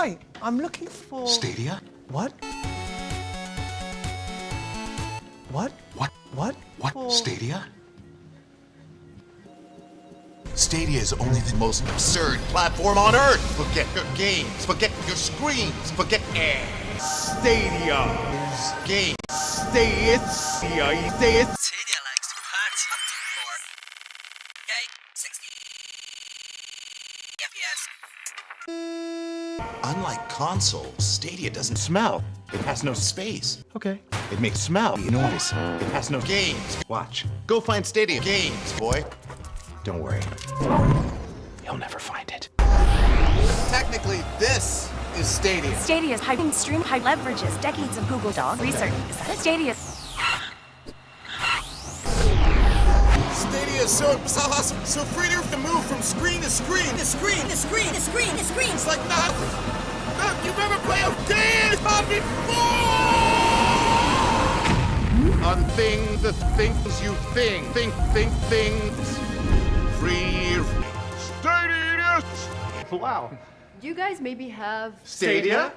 Hi, I'm looking for... Stadia? What? What? What? What? What? For- Stadia? Stadia is only the most absurd platform on earth. Forget your games. Forget your screens. Forget air. Stadia. Games. Stay it. Stadia. Stay it. Stadia likes to party for okay, 60 FPS. Unlike consoles, Stadia doesn't smell. It has no space. Okay. It makes smell noise. It has no games. Watch. Go find Stadia games, boy. Don't worry. You'll never find it. Technically, this is Stadia. Stadia's high stream high leverages decades of Google Dog research. Is that it? Stadia. Stadia is so, so awesome, so free to move from screen to screen. The screen, the screen, the screen, the screen. It's like nothing. Look, you've ever played a game before! On thing, the things you think, think, think, things. Free. Stadia. Wow. You guys maybe have Stadia?